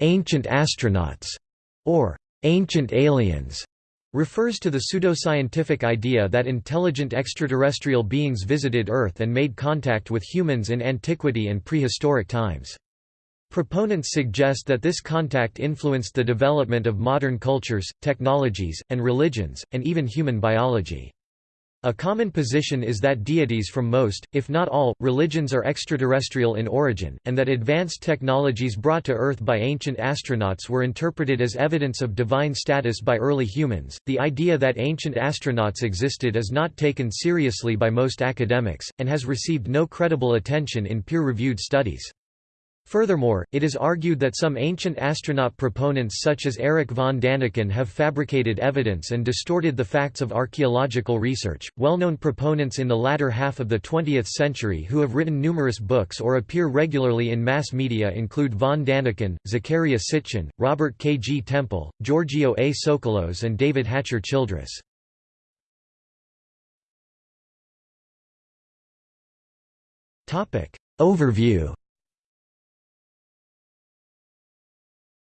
ancient astronauts, or ancient aliens, refers to the pseudoscientific idea that intelligent extraterrestrial beings visited Earth and made contact with humans in antiquity and prehistoric times. Proponents suggest that this contact influenced the development of modern cultures, technologies, and religions, and even human biology. A common position is that deities from most, if not all, religions are extraterrestrial in origin, and that advanced technologies brought to Earth by ancient astronauts were interpreted as evidence of divine status by early humans. The idea that ancient astronauts existed is not taken seriously by most academics, and has received no credible attention in peer reviewed studies. Furthermore, it is argued that some ancient astronaut proponents such as Erich von Daniken have fabricated evidence and distorted the facts of archaeological research. Well-known proponents in the latter half of the 20th century who have written numerous books or appear regularly in mass media include von Daniken, Zecharia Sitchin, Robert K. G. Temple, Giorgio A. Tsoukalos and David Hatcher Childress. Overview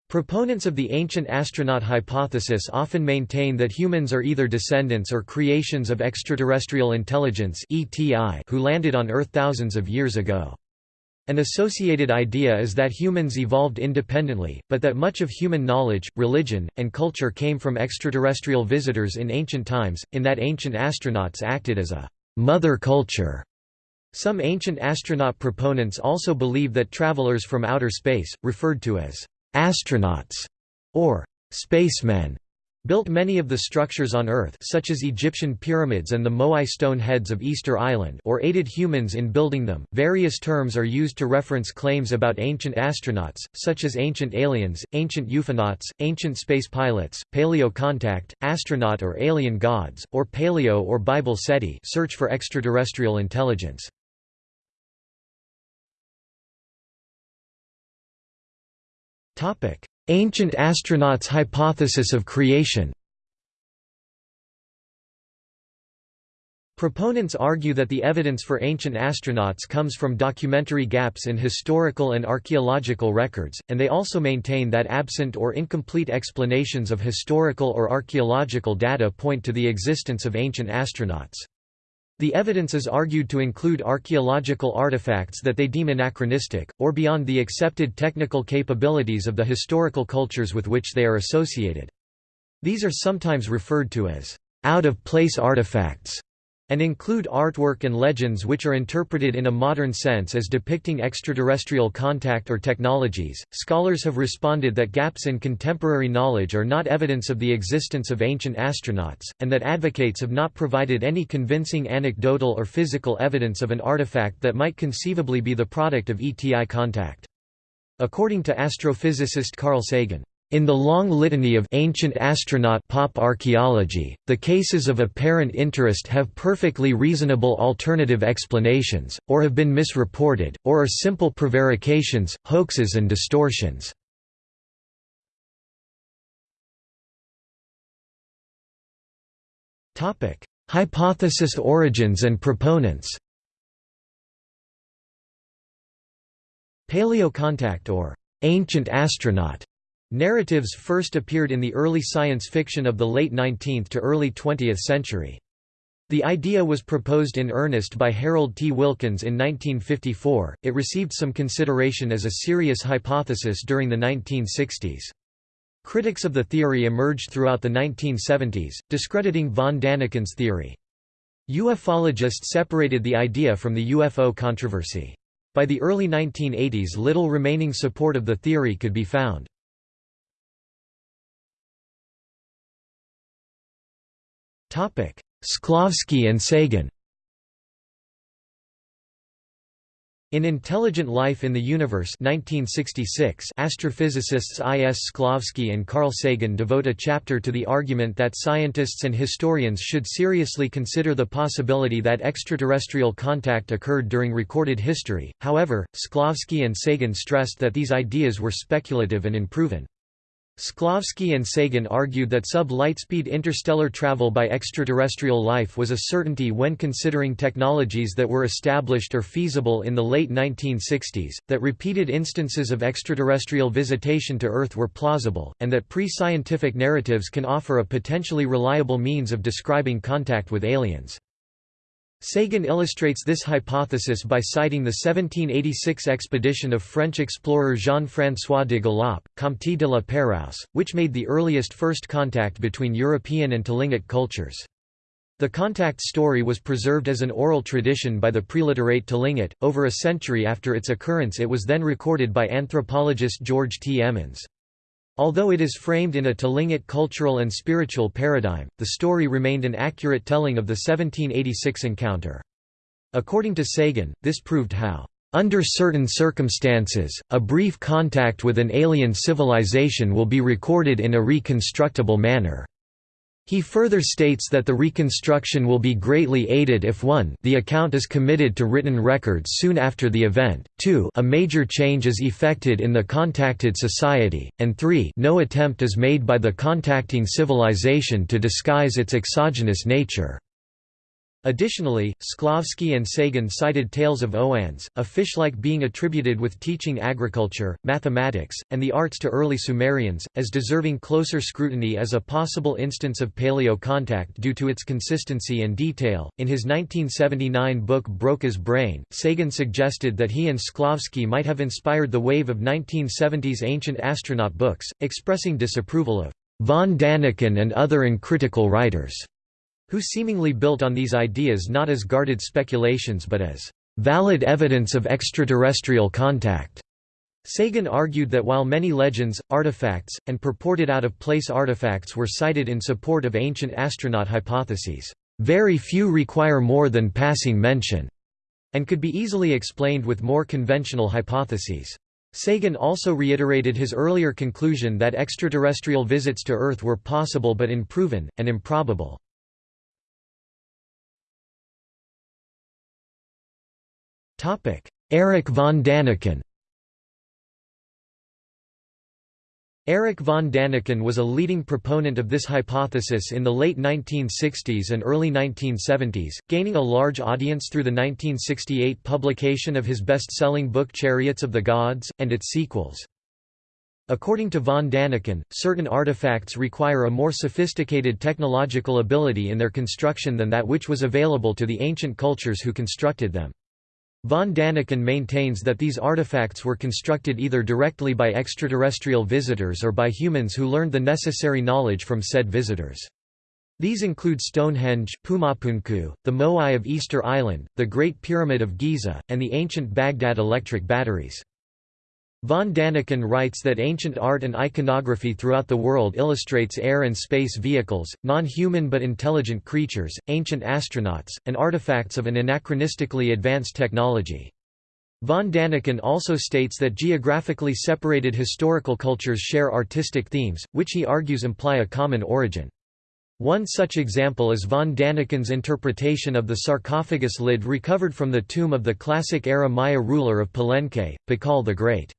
Proponents of the ancient astronaut hypothesis often maintain that humans are either descendants or creations of extraterrestrial intelligence (ETI) who landed on Earth thousands of years ago. An associated idea is that humans evolved independently, but that much of human knowledge, religion, and culture came from extraterrestrial visitors in ancient times, in that ancient astronauts acted as a «mother culture». Some ancient astronaut proponents also believe that travelers from outer space, referred to as Astronauts, or spacemen, built many of the structures on Earth such as Egyptian pyramids and the Moai stone heads of Easter Island or aided humans in building them. Various terms are used to reference claims about ancient astronauts, such as ancient aliens, ancient ufonauts, ancient space pilots, paleo contact, astronaut or alien gods, or paleo or Bible SETI search for extraterrestrial intelligence. Ancient astronauts hypothesis of creation Proponents argue that the evidence for ancient astronauts comes from documentary gaps in historical and archaeological records, and they also maintain that absent or incomplete explanations of historical or archaeological data point to the existence of ancient astronauts. The evidence is argued to include archaeological artifacts that they deem anachronistic, or beyond the accepted technical capabilities of the historical cultures with which they are associated. These are sometimes referred to as out-of-place artifacts and include artwork and legends which are interpreted in a modern sense as depicting extraterrestrial contact or technologies. Scholars have responded that gaps in contemporary knowledge are not evidence of the existence of ancient astronauts, and that advocates have not provided any convincing anecdotal or physical evidence of an artifact that might conceivably be the product of ETI contact. According to astrophysicist Carl Sagan, in the long litany of ancient astronaut pop archaeology, the cases of apparent interest have perfectly reasonable alternative explanations, or have been misreported, or are simple prevarications, hoaxes and distortions. Hypothesis origins and proponents Paleocontact or ancient astronaut Narratives first appeared in the early science fiction of the late 19th to early 20th century. The idea was proposed in earnest by Harold T. Wilkins in 1954. It received some consideration as a serious hypothesis during the 1960s. Critics of the theory emerged throughout the 1970s, discrediting von Daniken's theory. Ufologists separated the idea from the UFO controversy. By the early 1980s little remaining support of the theory could be found. Shklovsky and Sagan In Intelligent Life in the Universe 1966, astrophysicists I. S. Shklovsky and Carl Sagan devote a chapter to the argument that scientists and historians should seriously consider the possibility that extraterrestrial contact occurred during recorded history. However, Shklovsky and Sagan stressed that these ideas were speculative and unproven. Shklovsky and Sagan argued that sub-lightspeed interstellar travel by extraterrestrial life was a certainty when considering technologies that were established or feasible in the late 1960s, that repeated instances of extraterrestrial visitation to Earth were plausible, and that pre-scientific narratives can offer a potentially reliable means of describing contact with aliens. Sagan illustrates this hypothesis by citing the 1786 expedition of French explorer Jean-François de Galaup, Comte de la Pérouse, which made the earliest first contact between European and Tlingit cultures. The contact story was preserved as an oral tradition by the preliterate Tlingit. Over a century after its occurrence it was then recorded by anthropologist George T. Emmons. Although it is framed in a Tlingit cultural and spiritual paradigm, the story remained an accurate telling of the 1786 encounter. According to Sagan, this proved how, "...under certain circumstances, a brief contact with an alien civilization will be recorded in a reconstructible manner." He further states that the reconstruction will be greatly aided if 1 the account is committed to written records soon after the event, 2 a major change is effected in the contacted society, and 3 no attempt is made by the contacting civilization to disguise its exogenous nature. Additionally, Shklovsky and Sagan cited tales of Oannes, a fish-like being attributed with teaching agriculture, mathematics, and the arts to early Sumerians, as deserving closer scrutiny as a possible instance of paleo contact due to its consistency and detail. In his 1979 book Broca's Brain, Sagan suggested that he and Shklovsky might have inspired the wave of 1970s ancient astronaut books, expressing disapproval of von Daniken and other uncritical writers who seemingly built on these ideas not as guarded speculations but as valid evidence of extraterrestrial contact. Sagan argued that while many legends, artifacts, and purported out-of-place artifacts were cited in support of ancient astronaut hypotheses, very few require more than passing mention, and could be easily explained with more conventional hypotheses. Sagan also reiterated his earlier conclusion that extraterrestrial visits to Earth were possible but unproven, and improbable. Erich von Daniken Erich von Daniken was a leading proponent of this hypothesis in the late 1960s and early 1970s, gaining a large audience through the 1968 publication of his best-selling book Chariots of the Gods, and its sequels. According to von Daniken, certain artifacts require a more sophisticated technological ability in their construction than that which was available to the ancient cultures who constructed them. Von Daniken maintains that these artifacts were constructed either directly by extraterrestrial visitors or by humans who learned the necessary knowledge from said visitors. These include Stonehenge, Pumapunku, the Moai of Easter Island, the Great Pyramid of Giza, and the ancient Baghdad electric batteries. Von Daniken writes that ancient art and iconography throughout the world illustrates air and space vehicles, non-human but intelligent creatures, ancient astronauts, and artifacts of an anachronistically advanced technology. Von Daniken also states that geographically separated historical cultures share artistic themes, which he argues imply a common origin. One such example is von Daniken's interpretation of the sarcophagus lid recovered from the tomb of the classic-era Maya ruler of Palenque, Pakal the Great.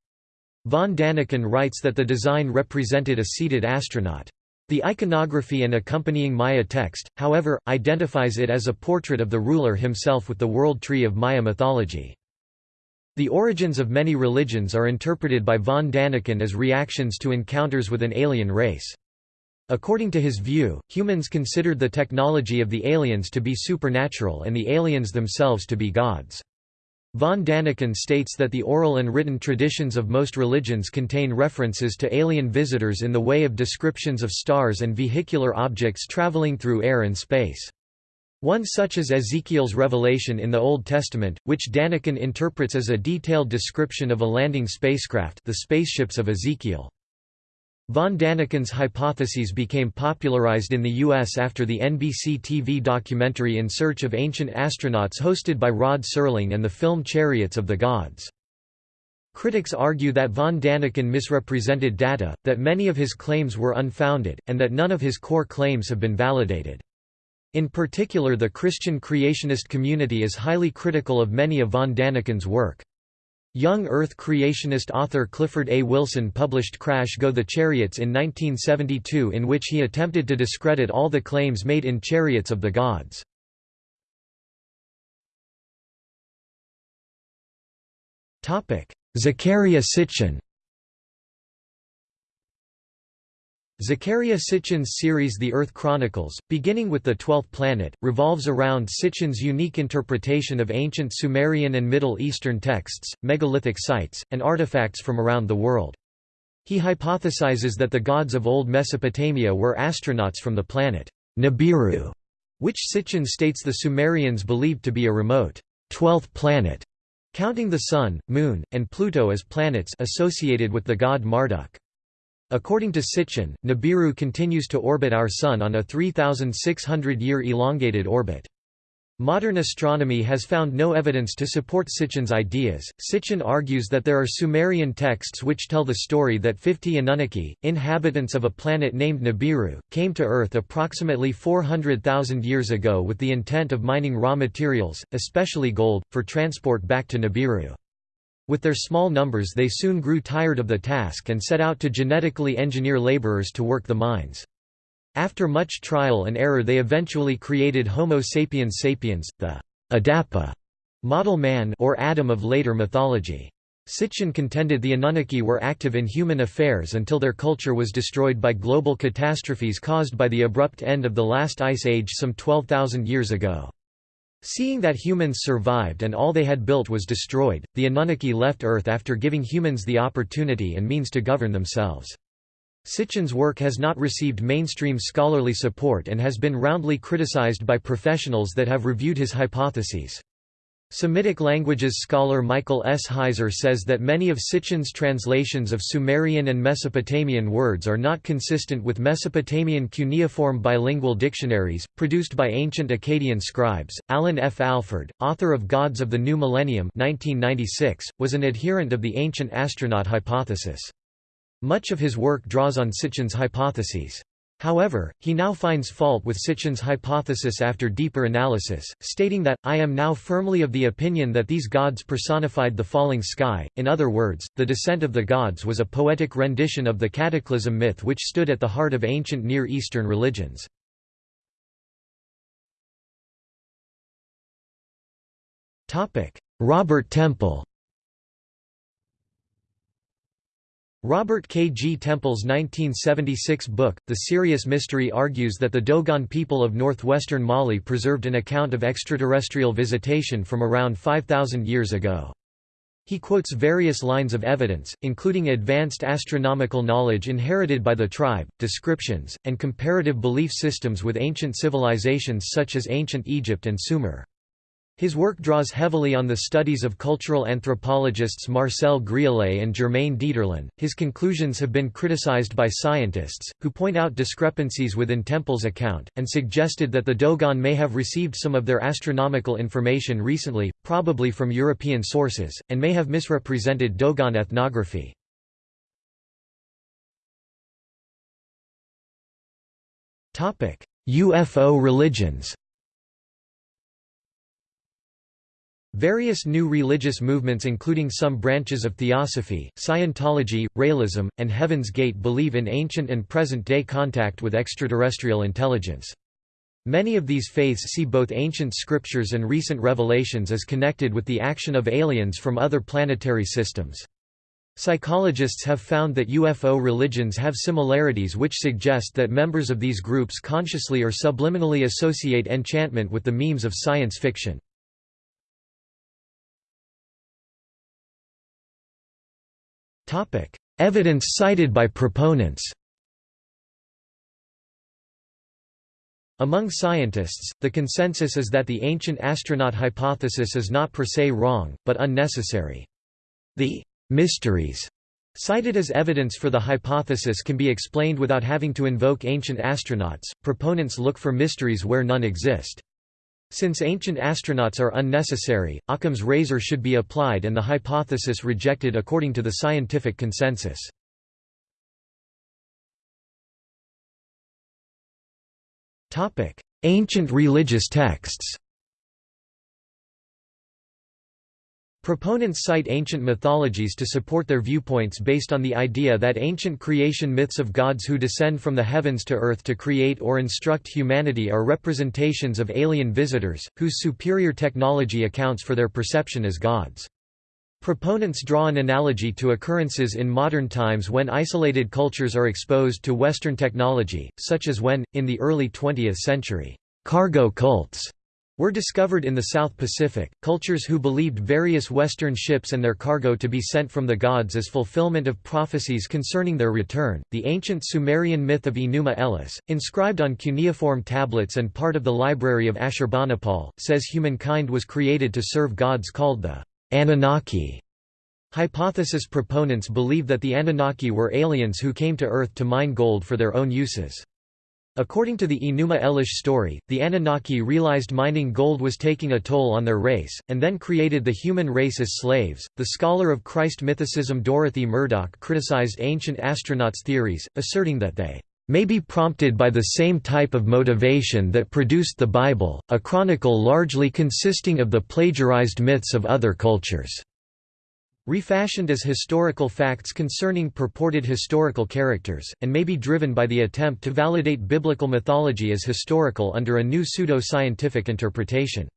Von Daniken writes that the design represented a seated astronaut. The iconography and accompanying Maya text, however, identifies it as a portrait of the ruler himself with the world tree of Maya mythology. The origins of many religions are interpreted by von Daniken as reactions to encounters with an alien race. According to his view, humans considered the technology of the aliens to be supernatural and the aliens themselves to be gods. Von Daniken states that the oral and written traditions of most religions contain references to alien visitors in the way of descriptions of stars and vehicular objects traveling through air and space. One such is Ezekiel's revelation in the Old Testament, which Daniken interprets as a detailed description of a landing spacecraft the spaceships of Ezekiel. Von Daniken's hypotheses became popularized in the U.S. after the NBC TV documentary In Search of Ancient Astronauts hosted by Rod Serling and the film Chariots of the Gods. Critics argue that von Daniken misrepresented data, that many of his claims were unfounded, and that none of his core claims have been validated. In particular the Christian creationist community is highly critical of many of von Daniken's work. Young Earth creationist author Clifford A. Wilson published Crash Go the Chariots in 1972 in which he attempted to discredit all the claims made in Chariots of the Gods. Zecharia Sitchin Zecharia Sitchin's series The Earth Chronicles, beginning with the Twelfth Planet, revolves around Sitchin's unique interpretation of ancient Sumerian and Middle Eastern texts, megalithic sites, and artifacts from around the world. He hypothesizes that the gods of old Mesopotamia were astronauts from the planet Nibiru, which Sitchin states the Sumerians believed to be a remote twelfth planet, counting the Sun, Moon, and Pluto as planets associated with the god Marduk. According to Sitchin, Nibiru continues to orbit our Sun on a 3,600-year elongated orbit. Modern astronomy has found no evidence to support Sitchin's ideas. Sitchin argues that there are Sumerian texts which tell the story that 50 Anunnaki, inhabitants of a planet named Nibiru, came to Earth approximately 400,000 years ago with the intent of mining raw materials, especially gold, for transport back to Nibiru. With their small numbers they soon grew tired of the task and set out to genetically engineer laborers to work the mines. After much trial and error they eventually created Homo sapiens sapiens, the Adapa model man or Adam of later mythology. Sitchin contended the Anunnaki were active in human affairs until their culture was destroyed by global catastrophes caused by the abrupt end of the last ice age some 12,000 years ago. Seeing that humans survived and all they had built was destroyed, the Anunnaki left Earth after giving humans the opportunity and means to govern themselves. Sitchin's work has not received mainstream scholarly support and has been roundly criticized by professionals that have reviewed his hypotheses. Semitic languages scholar Michael S. Heiser says that many of Sitchin's translations of Sumerian and Mesopotamian words are not consistent with Mesopotamian cuneiform bilingual dictionaries, produced by ancient Akkadian scribes. Alan F. Alford, author of Gods of the New Millennium 1996, was an adherent of the ancient astronaut hypothesis. Much of his work draws on Sitchin's hypotheses. However, he now finds fault with Sitchin's hypothesis after deeper analysis, stating that, I am now firmly of the opinion that these gods personified the falling sky, in other words, the descent of the gods was a poetic rendition of the cataclysm myth which stood at the heart of ancient Near Eastern religions. Robert Temple Robert K. G. Temple's 1976 book, The Sirius Mystery argues that the Dogon people of northwestern Mali preserved an account of extraterrestrial visitation from around 5,000 years ago. He quotes various lines of evidence, including advanced astronomical knowledge inherited by the tribe, descriptions, and comparative belief systems with ancient civilizations such as ancient Egypt and Sumer. His work draws heavily on the studies of cultural anthropologists Marcel Griaule and Germain Dieterlen. His conclusions have been criticized by scientists, who point out discrepancies within Temple's account, and suggested that the Dogon may have received some of their astronomical information recently, probably from European sources, and may have misrepresented Dogon ethnography. UFO religions Various new religious movements including some branches of Theosophy, Scientology, Raëlism, and Heaven's Gate believe in ancient and present-day contact with extraterrestrial intelligence. Many of these faiths see both ancient scriptures and recent revelations as connected with the action of aliens from other planetary systems. Psychologists have found that UFO religions have similarities which suggest that members of these groups consciously or subliminally associate enchantment with the memes of science fiction. Evidence cited by proponents Among scientists, the consensus is that the ancient astronaut hypothesis is not per se wrong, but unnecessary. The mysteries cited as evidence for the hypothesis can be explained without having to invoke ancient astronauts. Proponents look for mysteries where none exist. Since ancient astronauts are unnecessary, Occam's razor should be applied and the hypothesis rejected according to the scientific consensus. Ancient religious texts Proponents cite ancient mythologies to support their viewpoints based on the idea that ancient creation myths of gods who descend from the heavens to earth to create or instruct humanity are representations of alien visitors, whose superior technology accounts for their perception as gods. Proponents draw an analogy to occurrences in modern times when isolated cultures are exposed to Western technology, such as when, in the early 20th century, cargo cults were discovered in the South Pacific. Cultures who believed various Western ships and their cargo to be sent from the gods as fulfillment of prophecies concerning their return. The ancient Sumerian myth of Enuma Elish, inscribed on cuneiform tablets and part of the library of Ashurbanipal, says humankind was created to serve gods called the Anunnaki. Hypothesis proponents believe that the Anunnaki were aliens who came to Earth to mine gold for their own uses. According to the Enuma Elish story, the Anunnaki realized mining gold was taking a toll on their race, and then created the human race as slaves. The scholar of Christ mythicism Dorothy Murdock criticized ancient astronauts' theories, asserting that they may be prompted by the same type of motivation that produced the Bible, a chronicle largely consisting of the plagiarized myths of other cultures. Refashioned as historical facts concerning purported historical characters, and may be driven by the attempt to validate biblical mythology as historical under a new pseudo-scientific interpretation.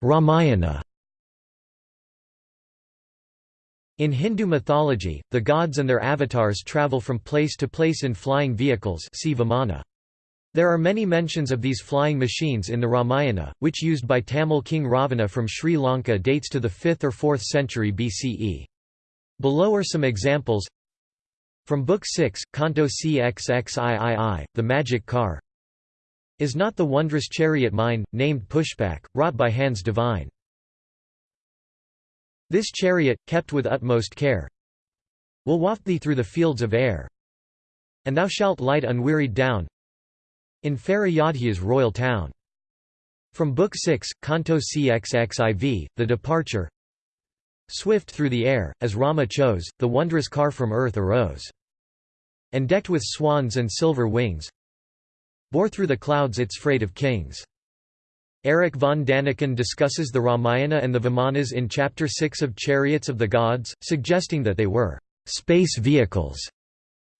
Ramayana In Hindu mythology, the gods and their avatars travel from place to place in flying vehicles see Vimana. There are many mentions of these flying machines in the Ramayana, which used by Tamil king Ravana from Sri Lanka dates to the 5th or 4th century BCE. Below are some examples From Book 6, Canto CXXIII, The Magic Car Is not the wondrous chariot mine, named Pushpak, wrought by hands divine. This chariot, kept with utmost care, will waft thee through the fields of air, and thou shalt light unwearied down, in fair Ayodhya's royal town. From Book 6, Canto CXXIV, The Departure Swift through the air, as Rama chose, the wondrous car from earth arose. And decked with swans and silver wings, bore through the clouds its freight of kings. Eric von Daniken discusses the Ramayana and the Vimanas in Chapter 6 of Chariots of the Gods, suggesting that they were space vehicles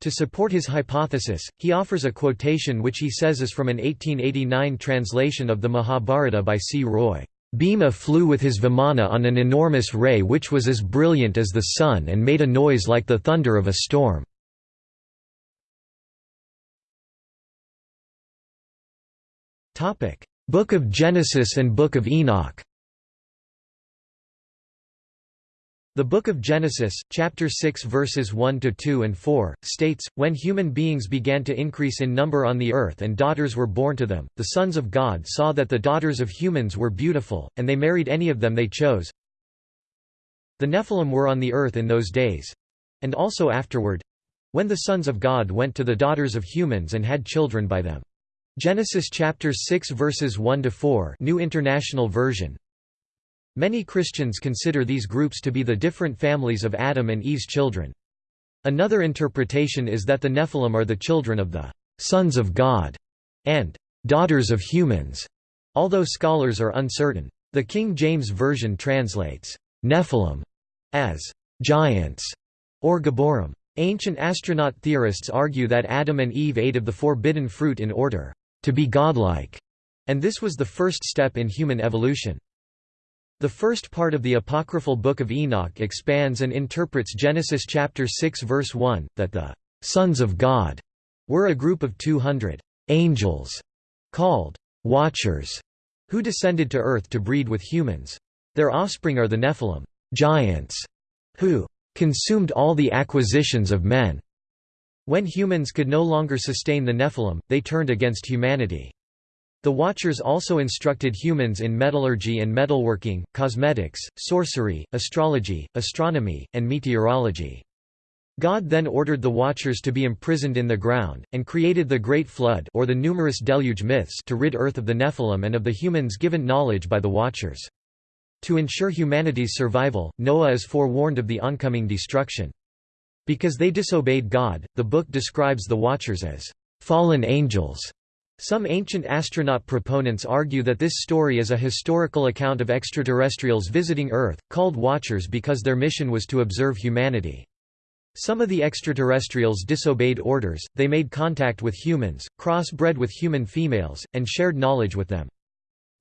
to support his hypothesis, he offers a quotation which he says is from an 1889 translation of the Mahabharata by C. Roy. Bhima flew with his Vimana on an enormous ray which was as brilliant as the sun and made a noise like the thunder of a storm. Book of Genesis and Book of Enoch The Book of Genesis, chapter 6 verses 1 to 2 and 4, states, When human beings began to increase in number on the earth and daughters were born to them, the sons of God saw that the daughters of humans were beautiful, and they married any of them they chose. The Nephilim were on the earth in those days, and also afterward, when the sons of God went to the daughters of humans and had children by them. Genesis chapter 6 verses 1 to 4, New International Version. Many Christians consider these groups to be the different families of Adam and Eve's children. Another interpretation is that the Nephilim are the children of the sons of God and daughters of humans, although scholars are uncertain. The King James Version translates Nephilim as giants or Gibborim. Ancient astronaut theorists argue that Adam and Eve ate of the forbidden fruit in order to be godlike, and this was the first step in human evolution. The first part of the apocryphal Book of Enoch expands and interprets Genesis chapter 6 verse 1, that the «sons of God» were a group of 200 «angels» called «watchers» who descended to earth to breed with humans. Their offspring are the Nephilim giants, who «consumed all the acquisitions of men». When humans could no longer sustain the Nephilim, they turned against humanity. The Watchers also instructed humans in metallurgy and metalworking, cosmetics, sorcery, astrology, astronomy, and meteorology. God then ordered the Watchers to be imprisoned in the ground, and created the Great Flood or the numerous deluge myths to rid Earth of the Nephilim and of the humans given knowledge by the Watchers. To ensure humanity's survival, Noah is forewarned of the oncoming destruction. Because they disobeyed God, the book describes the Watchers as fallen angels Some ancient astronaut proponents argue that this story is a historical account of extraterrestrials visiting Earth, called Watchers because their mission was to observe humanity. Some of the extraterrestrials disobeyed orders, they made contact with humans, crossbred with human females, and shared knowledge with them.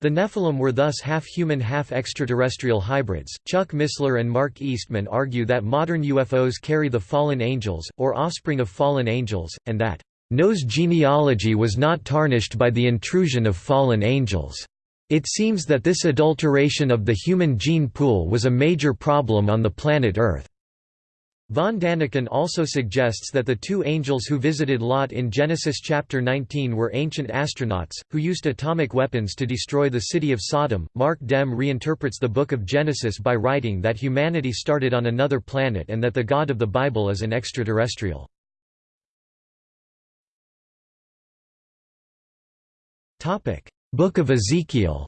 The Nephilim were thus half-human half-extraterrestrial hybrids. Chuck Missler and Mark Eastman argue that modern UFOs carry the fallen angels, or offspring of fallen angels, and that Noah's genealogy was not tarnished by the intrusion of fallen angels. It seems that this adulteration of the human gene pool was a major problem on the planet Earth. Von Daniken also suggests that the two angels who visited Lot in Genesis chapter 19 were ancient astronauts, who used atomic weapons to destroy the city of Sodom. Marc Dem reinterprets the book of Genesis by writing that humanity started on another planet and that the God of the Bible is an extraterrestrial. Book of Ezekiel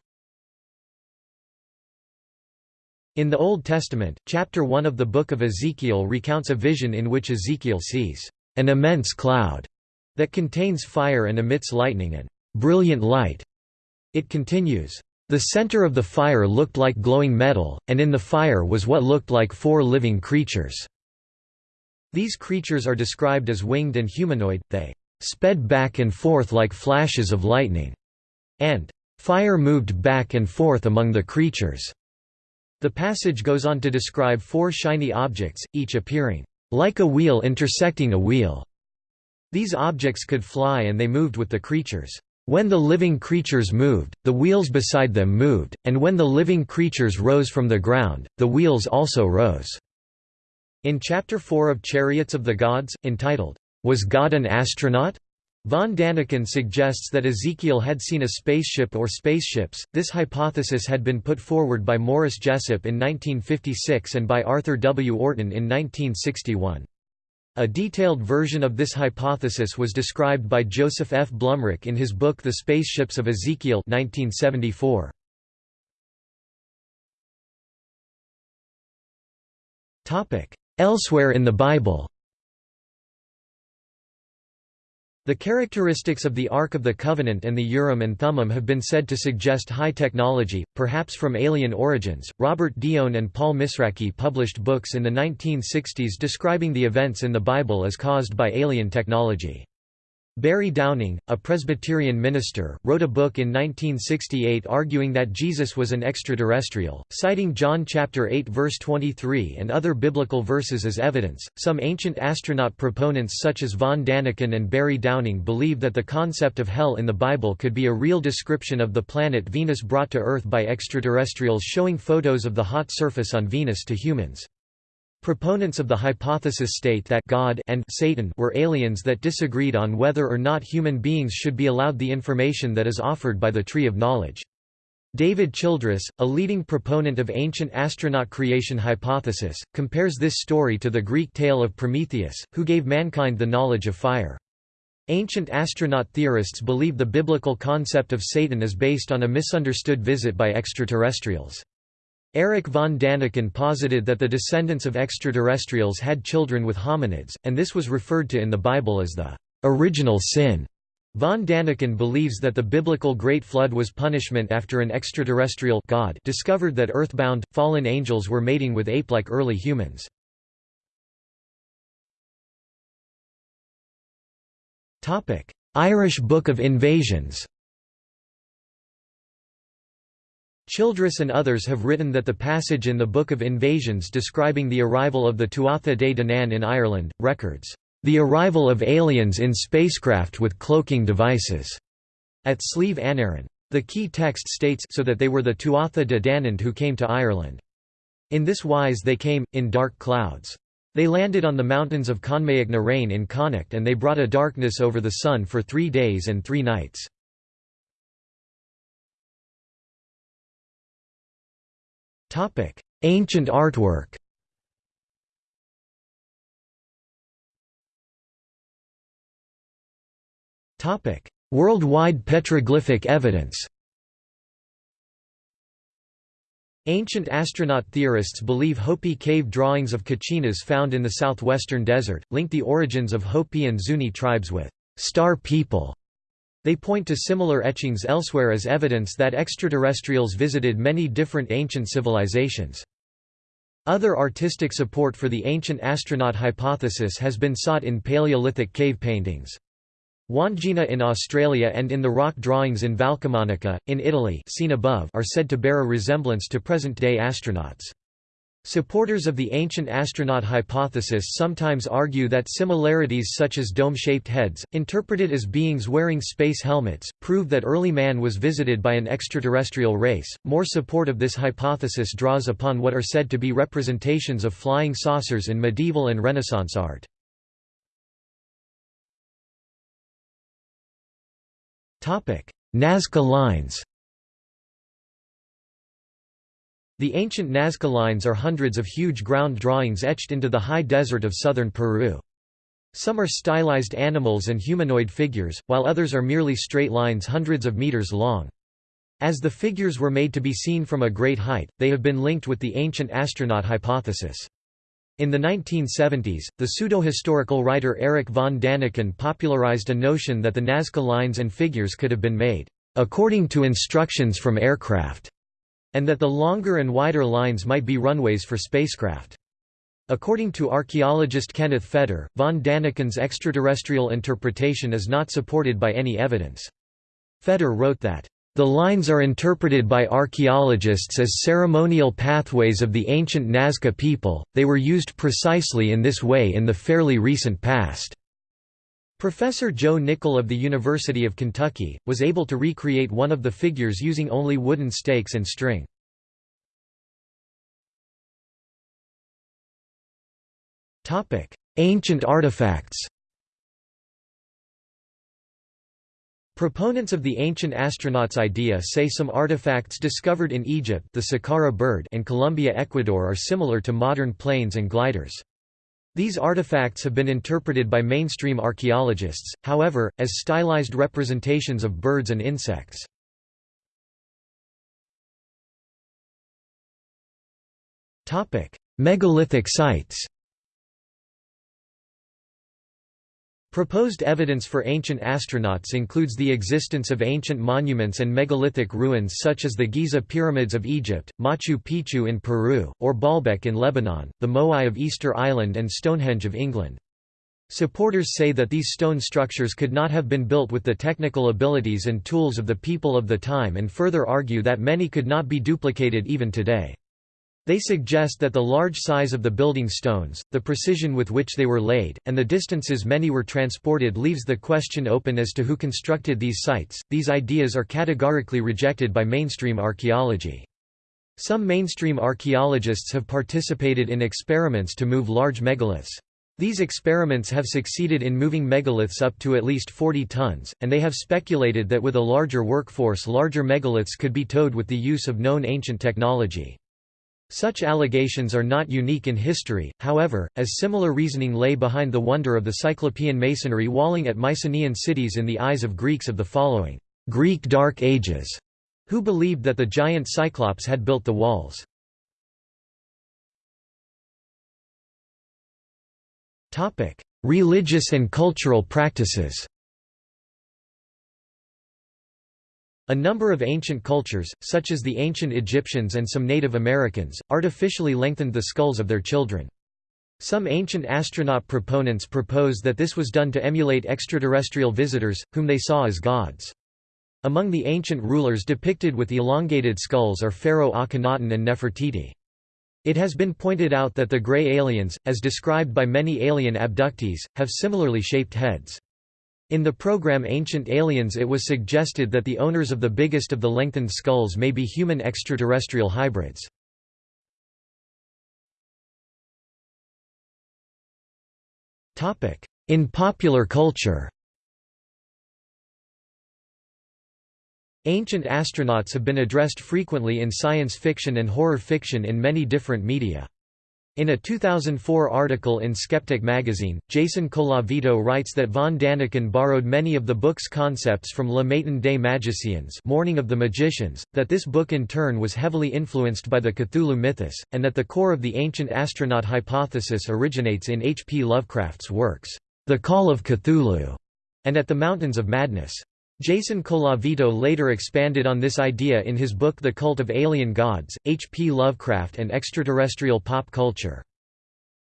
In the Old Testament, chapter 1 of the Book of Ezekiel recounts a vision in which Ezekiel sees an immense cloud that contains fire and emits lightning and brilliant light. It continues, the center of the fire looked like glowing metal, and in the fire was what looked like four living creatures. These creatures are described as winged and humanoid, they sped back and forth like flashes of lightning and fire moved back and forth among the creatures. The passage goes on to describe four shiny objects, each appearing like a wheel intersecting a wheel. These objects could fly and they moved with the creatures. When the living creatures moved, the wheels beside them moved, and when the living creatures rose from the ground, the wheels also rose. In Chapter 4 of Chariots of the Gods, entitled, Was God an Astronaut? Von Daniken suggests that Ezekiel had seen a spaceship or spaceships. This hypothesis had been put forward by Morris Jessup in 1956 and by Arthur W. Orton in 1961. A detailed version of this hypothesis was described by Joseph F. Blumrich in his book The Spaceships of Ezekiel 1974. Elsewhere in the Bible The characteristics of the Ark of the Covenant and the Urim and Thummim have been said to suggest high technology, perhaps from alien origins. Robert Dione and Paul Misraki published books in the 1960s describing the events in the Bible as caused by alien technology. Barry Downing, a Presbyterian minister, wrote a book in 1968 arguing that Jesus was an extraterrestrial, citing John chapter 8 verse 23 and other biblical verses as evidence. Some ancient astronaut proponents such as von Daniken and Barry Downing believe that the concept of hell in the Bible could be a real description of the planet Venus brought to Earth by extraterrestrials showing photos of the hot surface on Venus to humans. Proponents of the hypothesis state that God and Satan were aliens that disagreed on whether or not human beings should be allowed the information that is offered by the Tree of Knowledge. David Childress, a leading proponent of ancient astronaut creation hypothesis, compares this story to the Greek tale of Prometheus, who gave mankind the knowledge of fire. Ancient astronaut theorists believe the biblical concept of Satan is based on a misunderstood visit by extraterrestrials. Eric von Daniken posited that the descendants of extraterrestrials had children with hominids, and this was referred to in the Bible as the original sin. Von Daniken believes that the biblical Great Flood was punishment after an extraterrestrial God discovered that earthbound, fallen angels were mating with ape-like early humans. Irish Book of Invasions Childress and others have written that the passage in the Book of Invasions describing the arrival of the Tuatha De Danann in Ireland, records, "...the arrival of aliens in spacecraft with cloaking devices," at Slieve Anaran. The key text states so that they were the Tuatha De Danann who came to Ireland. In this wise they came, in dark clouds. They landed on the mountains of Conmaig na Rain in Connacht and they brought a darkness over the sun for three days and three nights. Topic: Ancient artwork. Topic: Worldwide petroglyphic evidence. Ancient astronaut theorists believe Hopi cave drawings of Kachinas found in the southwestern desert, link the origins of Hopi and Zuni tribes with «star people» They point to similar etchings elsewhere as evidence that extraterrestrials visited many different ancient civilizations. Other artistic support for the ancient astronaut hypothesis has been sought in Paleolithic cave paintings. Wandjina in Australia and in the rock drawings in Valcamonica, in Italy seen above are said to bear a resemblance to present-day astronauts. Supporters of the ancient astronaut hypothesis sometimes argue that similarities such as dome-shaped heads, interpreted as beings wearing space helmets, prove that early man was visited by an extraterrestrial race. More support of this hypothesis draws upon what are said to be representations of flying saucers in medieval and Renaissance art. Nazca lines. The ancient Nazca lines are hundreds of huge ground drawings etched into the high desert of southern Peru. Some are stylized animals and humanoid figures, while others are merely straight lines hundreds of meters long. As the figures were made to be seen from a great height, they have been linked with the ancient astronaut hypothesis. In the 1970s, the pseudo-historical writer Erich von Daniken popularized a notion that the Nazca lines and figures could have been made, according to instructions from aircraft and that the longer and wider lines might be runways for spacecraft. According to archaeologist Kenneth Feder, von Daniken's extraterrestrial interpretation is not supported by any evidence. Feder wrote that, "...the lines are interpreted by archaeologists as ceremonial pathways of the ancient Nazca people, they were used precisely in this way in the fairly recent past." Professor Joe Nickell of the University of Kentucky, was able to recreate one of the figures using only wooden stakes and string. Ancient artifacts Proponents of the ancient astronauts idea say some artifacts discovered in Egypt the Saqqara bird and Colombia Ecuador are similar to modern planes and gliders. These artifacts have been interpreted by mainstream archaeologists, however, as stylized representations of birds and insects. Megalithic sites Proposed evidence for ancient astronauts includes the existence of ancient monuments and megalithic ruins such as the Giza pyramids of Egypt, Machu Picchu in Peru, or Baalbek in Lebanon, the Moai of Easter Island and Stonehenge of England. Supporters say that these stone structures could not have been built with the technical abilities and tools of the people of the time and further argue that many could not be duplicated even today. They suggest that the large size of the building stones, the precision with which they were laid, and the distances many were transported leaves the question open as to who constructed these sites. These ideas are categorically rejected by mainstream archaeology. Some mainstream archaeologists have participated in experiments to move large megaliths. These experiments have succeeded in moving megaliths up to at least 40 tons, and they have speculated that with a larger workforce larger megaliths could be towed with the use of known ancient technology. Such allegations are not unique in history, however, as similar reasoning lay behind the wonder of the Cyclopean masonry walling at Mycenaean cities in the eyes of Greeks of the following Greek Dark Ages, who believed that the giant Cyclops had built the walls. Religious and cultural practices A number of ancient cultures, such as the ancient Egyptians and some Native Americans, artificially lengthened the skulls of their children. Some ancient astronaut proponents propose that this was done to emulate extraterrestrial visitors, whom they saw as gods. Among the ancient rulers depicted with elongated skulls are Pharaoh Akhenaten and Nefertiti. It has been pointed out that the gray aliens, as described by many alien abductees, have similarly shaped heads. In the program Ancient Aliens it was suggested that the owners of the biggest of the lengthened skulls may be human extraterrestrial hybrids. In popular culture Ancient astronauts have been addressed frequently in science fiction and horror fiction in many different media. In a 2004 article in Skeptic magazine, Jason Colavito writes that von Daniken borrowed many of the book's concepts from Le Matin des Magiciens Morning of the Magicians, that this book in turn was heavily influenced by the Cthulhu mythos, and that the core of the ancient astronaut hypothesis originates in H. P. Lovecraft's works, The Call of Cthulhu, and At the Mountains of Madness. Jason Colavito later expanded on this idea in his book The Cult of Alien Gods, H. P. Lovecraft and Extraterrestrial Pop Culture.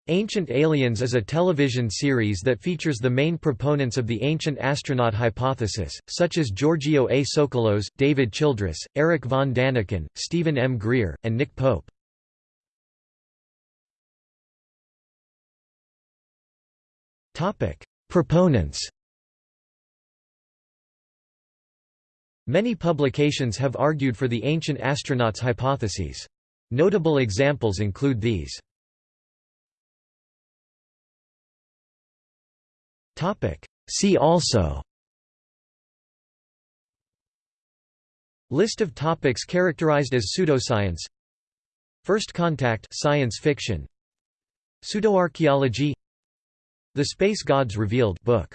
Ancient Aliens is a television series that features the main proponents of the ancient astronaut hypothesis, such as Giorgio A. Tsoukalos, David Childress, Eric von Daniken, Stephen M. Greer, and Nick Pope. Proponents Many publications have argued for the ancient astronauts hypotheses. Notable examples include these. See also. List of topics characterized as pseudoscience. First contact science fiction. Pseudoarchaeology. The Space Gods Revealed book